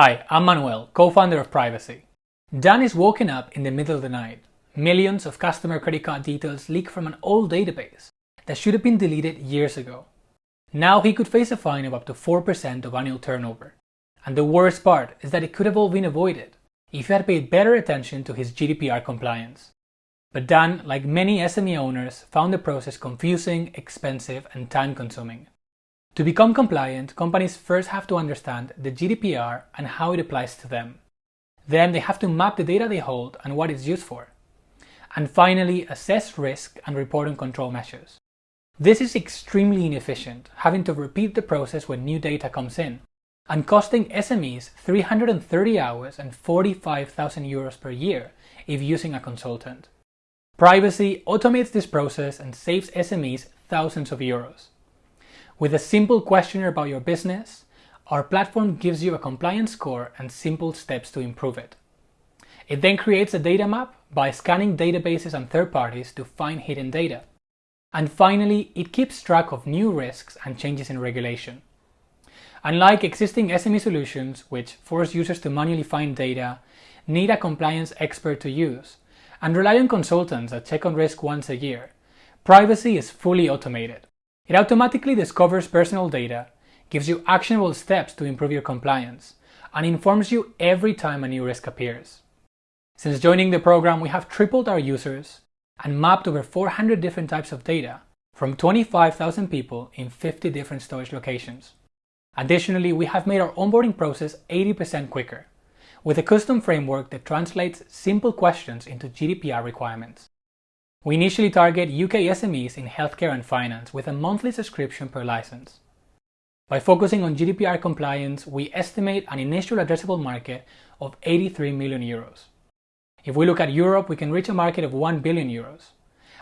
Hi, I'm Manuel, co-founder of Privasee. Dan is woken up in the middle of the night. Millions of customer credit card details leak from an old database that should have been deleted years ago. Now he could face a fine of up to 4% of annual turnover. And the worst part is that it could have all been avoided if he had paid better attention to his GDPR compliance. But Dan, like many SME owners, found the process confusing, expensive, and time-consuming. To become compliant, companies first have to understand the GDPR and how it applies to them. Then they have to map the data they hold and what it's used for. And finally, assess risk and report on control measures. This is extremely inefficient, having to repeat the process when new data comes in, and costing SMEs 330 hours and 45,000 euros per year if using a consultant. Privasee automates this process and saves SMEs thousands of euros. With a simple questionnaire about your business, our platform gives you a compliance score and simple steps to improve it. It then creates a data map by scanning databases and third parties to find hidden data. And finally, it keeps track of new risks and changes in regulation. Unlike existing SME solutions, which force users to manually find data, need a compliance expert to use, and rely on consultants that check on risk once a year, Privasee is fully automated. It automatically discovers personal data, gives you actionable steps to improve your compliance, and informs you every time a new risk appears. Since joining the program, we have tripled our users and mapped over 400 different types of data from 25,000 people in 50 different storage locations. Additionally, we have made our onboarding process 80% quicker, with a custom framework that translates simple questions into GDPR requirements. We initially target UK SMEs in healthcare and finance with a monthly subscription per license. By focusing on GDPR compliance, we estimate an initial addressable market of 83 million euros. If we look at Europe, we can reach a market of 1 billion euros.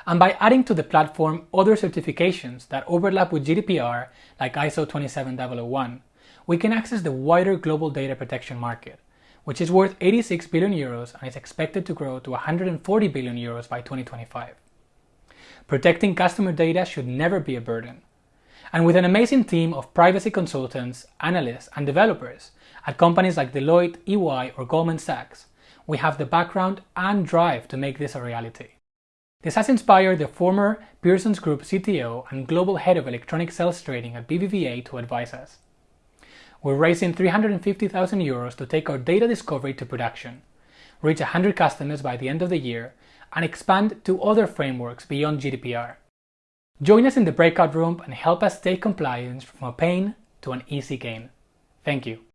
And by adding to the platform other certifications that overlap with GDPR, like ISO 27001, we can access the wider global data protection market, which is worth 86 billion euros and is expected to grow to 140 billion euros by 2025. Protecting customer data should never be a burden. And with an amazing team of privacy consultants, analysts, and developers at companies like Deloitte, EY, or Goldman Sachs, we have the background and drive to make this a reality. This has inspired the former Pearson's Group CTO and global head of electronic sales trading at BBVA to advise us. We're raising 350,000 euros to take our data discovery to production, reach 100 customers by the end of the year, and expand to other frameworks beyond GDPR. Join us in the breakout room and help us take compliance from a pain to an easy gain. Thank you.